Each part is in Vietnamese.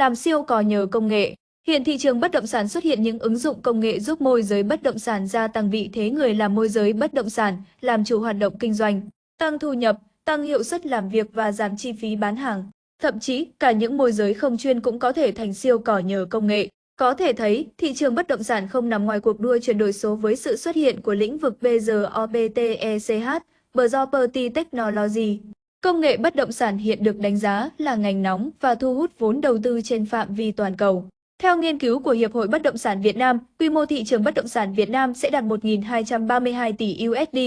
làm siêu cò nhờ công nghệ. Hiện thị trường bất động sản xuất hiện những ứng dụng công nghệ giúp môi giới bất động sản gia tăng vị thế người làm môi giới bất động sản, làm chủ hoạt động kinh doanh, tăng thu nhập, tăng hiệu suất làm việc và giảm chi phí bán hàng. Thậm chí, cả những môi giới không chuyên cũng có thể thành siêu cỏ nhờ công nghệ. Có thể thấy, thị trường bất động sản không nằm ngoài cuộc đua chuyển đổi số với sự xuất hiện của lĩnh vực BROBTECH, Property Technology. Công nghệ bất động sản hiện được đánh giá là ngành nóng và thu hút vốn đầu tư trên phạm vi toàn cầu. Theo nghiên cứu của Hiệp hội Bất động sản Việt Nam, quy mô thị trường bất động sản Việt Nam sẽ đạt 1.232 tỷ USD,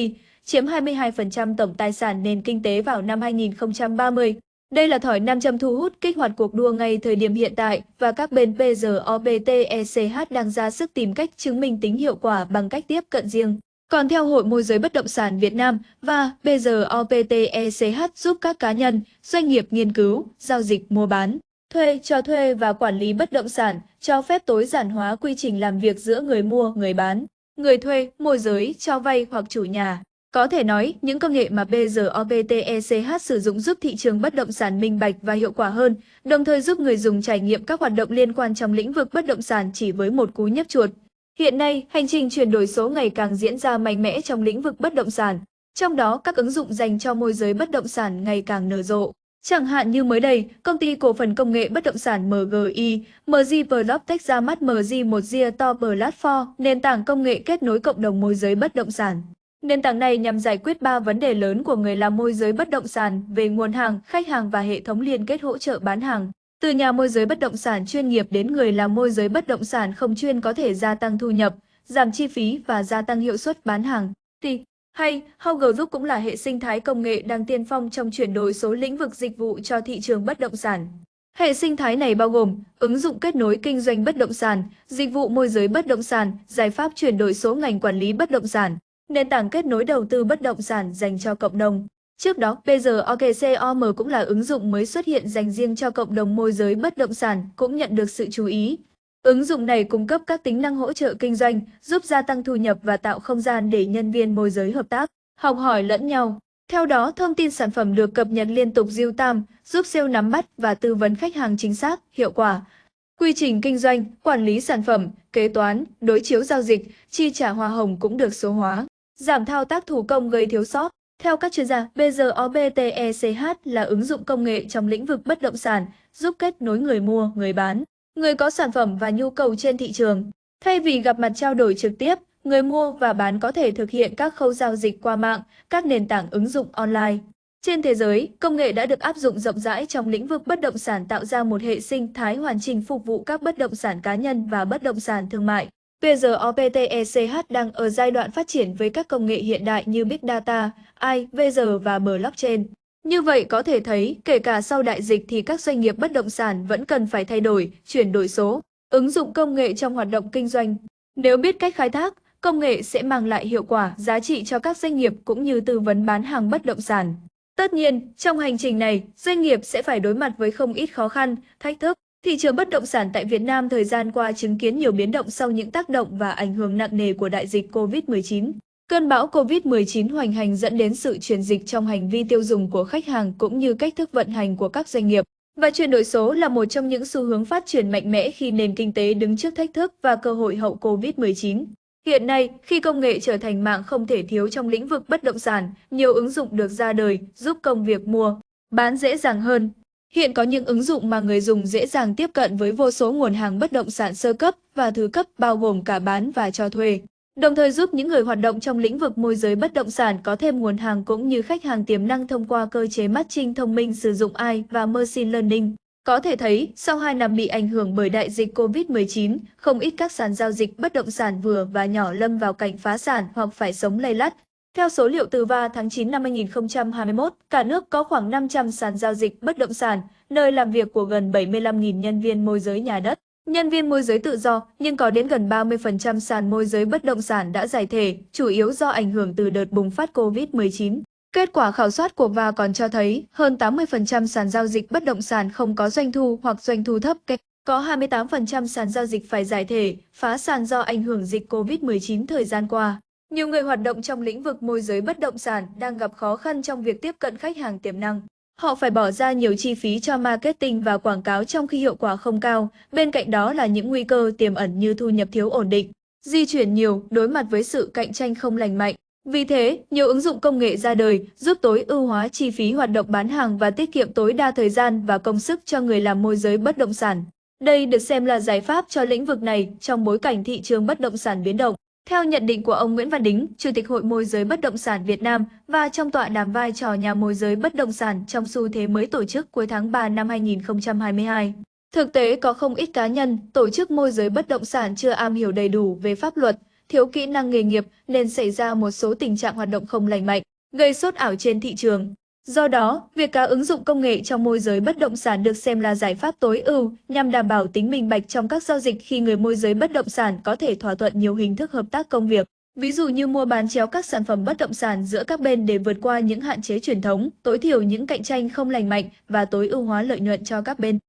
chiếm 22% tổng tài sản nền kinh tế vào năm 2030. Đây là thỏi nam châm thu hút kích hoạt cuộc đua ngay thời điểm hiện tại và các bên PROBTECH đang ra sức tìm cách chứng minh tính hiệu quả bằng cách tiếp cận riêng. Còn theo Hội Môi giới Bất động sản Việt Nam và BGOPTECH giúp các cá nhân, doanh nghiệp nghiên cứu, giao dịch mua bán, thuê, cho thuê và quản lý bất động sản, cho phép tối giản hóa quy trình làm việc giữa người mua, người bán, người thuê, môi giới, cho vay hoặc chủ nhà. Có thể nói, những công nghệ mà BROBTECH sử dụng giúp thị trường bất động sản minh bạch và hiệu quả hơn, đồng thời giúp người dùng trải nghiệm các hoạt động liên quan trong lĩnh vực bất động sản chỉ với một cú nhấp chuột. Hiện nay, hành trình chuyển đổi số ngày càng diễn ra mạnh mẽ trong lĩnh vực bất động sản, trong đó các ứng dụng dành cho môi giới bất động sản ngày càng nở rộ. Chẳng hạn như mới đây, công ty cổ phần công nghệ bất động sản MGI, MG Vlogtech ra mắt MG một gia To Platform, nền tảng công nghệ kết nối cộng đồng môi giới bất động sản. Nền tảng này nhằm giải quyết 3 vấn đề lớn của người làm môi giới bất động sản về nguồn hàng, khách hàng và hệ thống liên kết hỗ trợ bán hàng. Từ nhà môi giới bất động sản chuyên nghiệp đến người làm môi giới bất động sản không chuyên có thể gia tăng thu nhập, giảm chi phí và gia tăng hiệu suất bán hàng. Thì hay, Hauger Group cũng là hệ sinh thái công nghệ đang tiên phong trong chuyển đổi số lĩnh vực dịch vụ cho thị trường bất động sản. Hệ sinh thái này bao gồm ứng dụng kết nối kinh doanh bất động sản, dịch vụ môi giới bất động sản, giải pháp chuyển đổi số ngành quản lý bất động sản, nền tảng kết nối đầu tư bất động sản dành cho cộng đồng. Trước đó, PGOKCOM cũng là ứng dụng mới xuất hiện dành riêng cho cộng đồng môi giới bất động sản, cũng nhận được sự chú ý. Ứng dụng này cung cấp các tính năng hỗ trợ kinh doanh, giúp gia tăng thu nhập và tạo không gian để nhân viên môi giới hợp tác, học hỏi lẫn nhau. Theo đó, thông tin sản phẩm được cập nhật liên tục real time, giúp sale nắm bắt và tư vấn khách hàng chính xác, hiệu quả. Quy trình kinh doanh, quản lý sản phẩm, kế toán, đối chiếu giao dịch, chi trả hoa hồng cũng được số hóa giảm thao tác thủ công gây thiếu sót. Theo các chuyên gia, BROBTECH là ứng dụng công nghệ trong lĩnh vực bất động sản, giúp kết nối người mua, người bán, người có sản phẩm và nhu cầu trên thị trường. Thay vì gặp mặt trao đổi trực tiếp, người mua và bán có thể thực hiện các khâu giao dịch qua mạng, các nền tảng ứng dụng online. Trên thế giới, công nghệ đã được áp dụng rộng rãi trong lĩnh vực bất động sản tạo ra một hệ sinh thái hoàn chỉnh phục vụ các bất động sản cá nhân và bất động sản thương mại. PROPTECH đang ở giai đoạn phát triển với các công nghệ hiện đại như Big Data, AI, VR và Blockchain. Như vậy có thể thấy, kể cả sau đại dịch thì các doanh nghiệp bất động sản vẫn cần phải thay đổi, chuyển đổi số, ứng dụng công nghệ trong hoạt động kinh doanh. Nếu biết cách khai thác, công nghệ sẽ mang lại hiệu quả, giá trị cho các doanh nghiệp cũng như tư vấn bán hàng bất động sản. Tất nhiên, trong hành trình này, doanh nghiệp sẽ phải đối mặt với không ít khó khăn, thách thức. Thị trường bất động sản tại Việt Nam thời gian qua chứng kiến nhiều biến động sau những tác động và ảnh hưởng nặng nề của đại dịch COVID-19. Cơn bão COVID-19 hoành hành dẫn đến sự chuyển dịch trong hành vi tiêu dùng của khách hàng cũng như cách thức vận hành của các doanh nghiệp. Và chuyển đổi số là một trong những xu hướng phát triển mạnh mẽ khi nền kinh tế đứng trước thách thức và cơ hội hậu COVID-19. Hiện nay, khi công nghệ trở thành mạng không thể thiếu trong lĩnh vực bất động sản, nhiều ứng dụng được ra đời giúp công việc mua, bán dễ dàng hơn, Hiện có những ứng dụng mà người dùng dễ dàng tiếp cận với vô số nguồn hàng bất động sản sơ cấp và thứ cấp bao gồm cả bán và cho thuê. Đồng thời giúp những người hoạt động trong lĩnh vực môi giới bất động sản có thêm nguồn hàng cũng như khách hàng tiềm năng thông qua cơ chế matching thông minh sử dụng AI và Machine Learning. Có thể thấy, sau 2 năm bị ảnh hưởng bởi đại dịch COVID-19, không ít các sàn giao dịch bất động sản vừa và nhỏ lâm vào cảnh phá sản hoặc phải sống lây lắt, theo số liệu từ VA tháng 9 năm 2021, cả nước có khoảng 500 sàn giao dịch bất động sản, nơi làm việc của gần 75.000 nhân viên môi giới nhà đất. Nhân viên môi giới tự do, nhưng có đến gần 30% sàn môi giới bất động sản đã giải thể, chủ yếu do ảnh hưởng từ đợt bùng phát COVID-19. Kết quả khảo sát của VA còn cho thấy hơn 80% sàn giao dịch bất động sản không có doanh thu hoặc doanh thu thấp. Có 28% sàn giao dịch phải giải thể, phá sàn do ảnh hưởng dịch COVID-19 thời gian qua. Nhiều người hoạt động trong lĩnh vực môi giới bất động sản đang gặp khó khăn trong việc tiếp cận khách hàng tiềm năng. Họ phải bỏ ra nhiều chi phí cho marketing và quảng cáo trong khi hiệu quả không cao, bên cạnh đó là những nguy cơ tiềm ẩn như thu nhập thiếu ổn định, di chuyển nhiều, đối mặt với sự cạnh tranh không lành mạnh. Vì thế, nhiều ứng dụng công nghệ ra đời giúp tối ưu hóa chi phí hoạt động bán hàng và tiết kiệm tối đa thời gian và công sức cho người làm môi giới bất động sản. Đây được xem là giải pháp cho lĩnh vực này trong bối cảnh thị trường bất động sản biến động. Theo nhận định của ông Nguyễn Văn Đính, Chủ tịch Hội môi giới bất động sản Việt Nam và trong tọa đàm vai trò nhà môi giới bất động sản trong xu thế mới tổ chức cuối tháng 3 năm 2022. Thực tế có không ít cá nhân, tổ chức môi giới bất động sản chưa am hiểu đầy đủ về pháp luật, thiếu kỹ năng nghề nghiệp nên xảy ra một số tình trạng hoạt động không lành mạnh, gây sốt ảo trên thị trường. Do đó, việc cá ứng dụng công nghệ trong môi giới bất động sản được xem là giải pháp tối ưu nhằm đảm bảo tính minh bạch trong các giao dịch khi người môi giới bất động sản có thể thỏa thuận nhiều hình thức hợp tác công việc. Ví dụ như mua bán chéo các sản phẩm bất động sản giữa các bên để vượt qua những hạn chế truyền thống, tối thiểu những cạnh tranh không lành mạnh và tối ưu hóa lợi nhuận cho các bên.